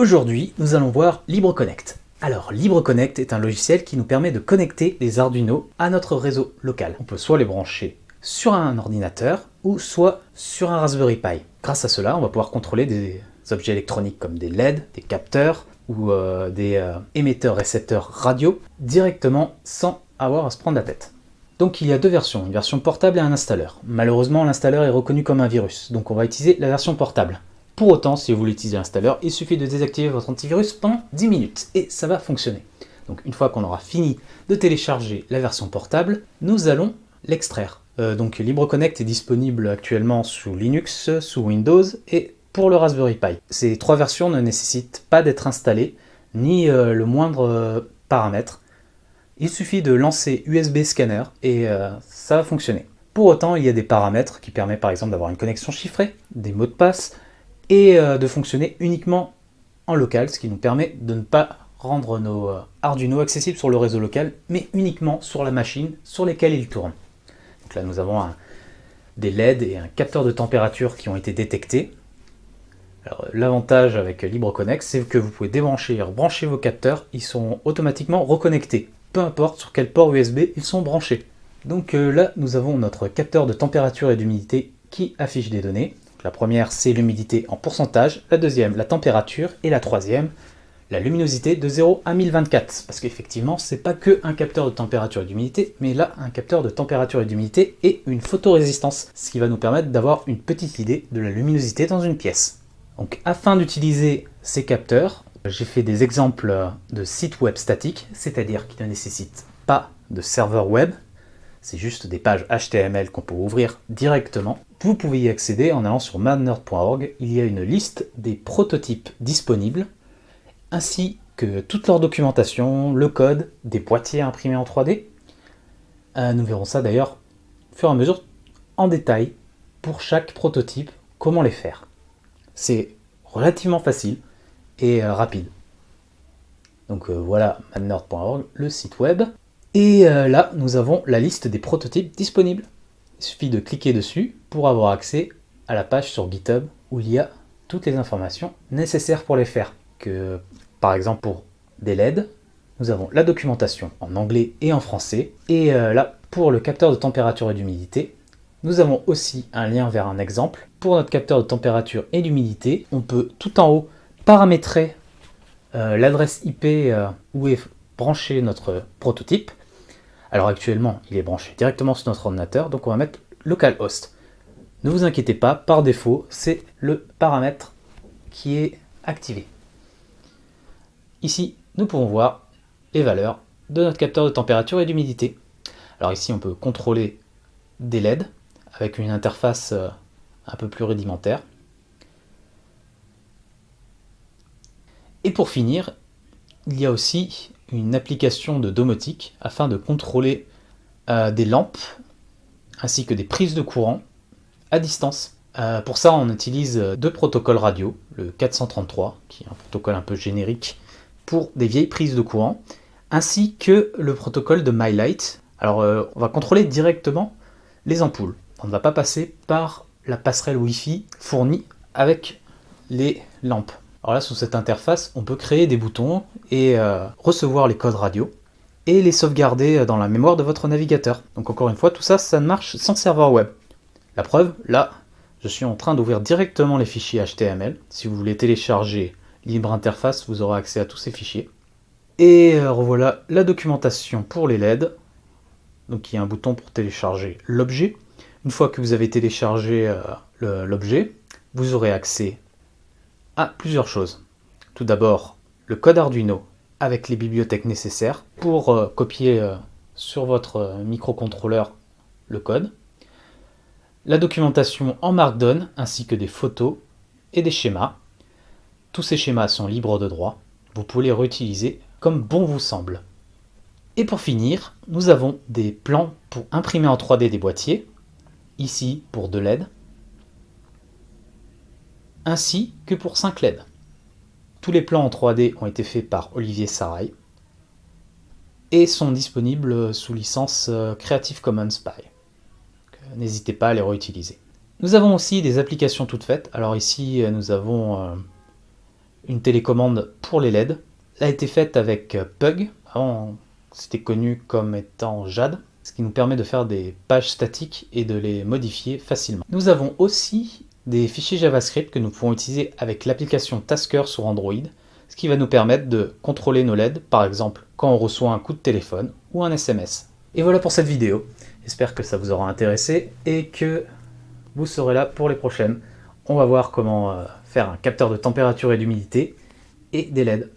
Aujourd'hui, nous allons voir LibreConnect. Alors, LibreConnect est un logiciel qui nous permet de connecter les Arduino à notre réseau local. On peut soit les brancher sur un ordinateur ou soit sur un Raspberry Pi. Grâce à cela, on va pouvoir contrôler des objets électroniques comme des LED, des capteurs ou euh, des euh, émetteurs-récepteurs radio directement sans avoir à se prendre la tête. Donc il y a deux versions, une version portable et un installeur. Malheureusement, l'installeur est reconnu comme un virus, donc on va utiliser la version portable. Pour autant, si vous voulez utiliser l'installeur, il suffit de désactiver votre antivirus pendant 10 minutes et ça va fonctionner. Donc une fois qu'on aura fini de télécharger la version portable, nous allons l'extraire. Euh, donc LibreConnect est disponible actuellement sous Linux, sous Windows et pour le Raspberry Pi. Ces trois versions ne nécessitent pas d'être installées, ni euh, le moindre euh, paramètre. Il suffit de lancer USB Scanner et ça va fonctionner. Pour autant, il y a des paramètres qui permettent par exemple d'avoir une connexion chiffrée, des mots de passe, et euh, de fonctionner uniquement en local, ce qui nous permet de ne pas rendre nos euh, Arduino accessibles sur le réseau local, mais uniquement sur la machine sur lesquelles ils tournent. Donc là, nous avons des LED et un capteur de température qui ont été détectés. L'avantage avec LibreConnect, c'est que vous pouvez débrancher et rebrancher vos capteurs, ils sont automatiquement reconnectés, peu importe sur quel port USB ils sont branchés. Donc euh, là, nous avons notre capteur de température et d'humidité qui affiche des données. La première, c'est l'humidité en pourcentage, la deuxième, la température, et la troisième, la luminosité de 0 à 1024. Parce qu'effectivement, c'est pas que un capteur de température et d'humidité, mais là, un capteur de température et d'humidité et une photorésistance, ce qui va nous permettre d'avoir une petite idée de la luminosité dans une pièce. Donc, afin d'utiliser ces capteurs, j'ai fait des exemples de sites web statiques, c'est-à-dire qui ne nécessitent pas de serveur web, c'est juste des pages HTML qu'on peut ouvrir directement. Vous pouvez y accéder en allant sur madnerd.org. Il y a une liste des prototypes disponibles, ainsi que toute leur documentation, le code, des boîtiers imprimés en 3D. Euh, nous verrons ça d'ailleurs au fur et à mesure en détail pour chaque prototype, comment les faire. C'est relativement facile et euh, rapide. Donc euh, voilà madnerd.org, le site web. Et là, nous avons la liste des prototypes disponibles. Il suffit de cliquer dessus pour avoir accès à la page sur GitHub où il y a toutes les informations nécessaires pour les faire. Par exemple, pour des LED, nous avons la documentation en anglais et en français. Et euh, là, pour le capteur de température et d'humidité, nous avons aussi un lien vers un exemple. Pour notre capteur de température et d'humidité, on peut tout en haut paramétrer euh, l'adresse IP où est branché notre prototype. Alors actuellement, il est branché directement sur notre ordinateur, donc on va mettre localhost. Ne vous inquiétez pas, par défaut, c'est le paramètre qui est activé. Ici, nous pouvons voir les valeurs de notre capteur de température et d'humidité. Alors ici, on peut contrôler des LED avec une interface euh, un peu plus rudimentaire. Et pour finir, il y a aussi une application de domotique afin de contrôler euh, des lampes ainsi que des prises de courant à distance. Euh, pour ça, on utilise deux protocoles radio, le 433, qui est un protocole un peu générique pour des vieilles prises de courant, ainsi que le protocole de MyLight. Alors, euh, on va contrôler directement les ampoules. On ne va pas passer par la passerelle Wi-Fi fournie avec les lampes. Alors là, sous cette interface, on peut créer des boutons et euh, recevoir les codes radio et les sauvegarder dans la mémoire de votre navigateur. Donc encore une fois, tout ça, ça ne marche sans serveur web. La preuve, là, je suis en train d'ouvrir directement les fichiers HTML. Si vous voulez télécharger Libre Interface, vous aurez accès à tous ces fichiers. Et euh, revoilà la documentation pour les LED. Donc il y a un bouton pour télécharger l'objet. Une fois que vous avez téléchargé euh, l'objet, vous aurez accès plusieurs choses. Tout d'abord, le code Arduino avec les bibliothèques nécessaires pour euh, copier euh, sur votre euh, microcontrôleur le code. La documentation en Markdown ainsi que des photos et des schémas. Tous ces schémas sont libres de droit. Vous pouvez les réutiliser comme bon vous semble. Et pour finir, nous avons des plans pour imprimer en 3D des boîtiers, ici pour de LED, ainsi que pour 5 LED. Tous les plans en 3D ont été faits par Olivier Sarai et sont disponibles sous licence euh, Creative Commons by. Euh, n'hésitez pas à les réutiliser. Nous avons aussi des applications toutes faites. Alors ici, euh, nous avons une télécommande pour les LED. Elle a été faite avec Pug, avant c'était connu comme étant Jade, ce qui nous permet de faire des pages statiques et de les modifier facilement. Nous avons aussi des fichiers JavaScript que nous pouvons utiliser avec l'application Tasker sur Android, ce qui va nous permettre de contrôler nos LED, par exemple quand on reçoit un coup de téléphone ou un SMS. Et voilà pour cette vidéo, j'espère que ça vous aura intéressé et que vous serez là pour les prochaines. On va voir comment euh, faire un capteur de température et d'humidité et des LED.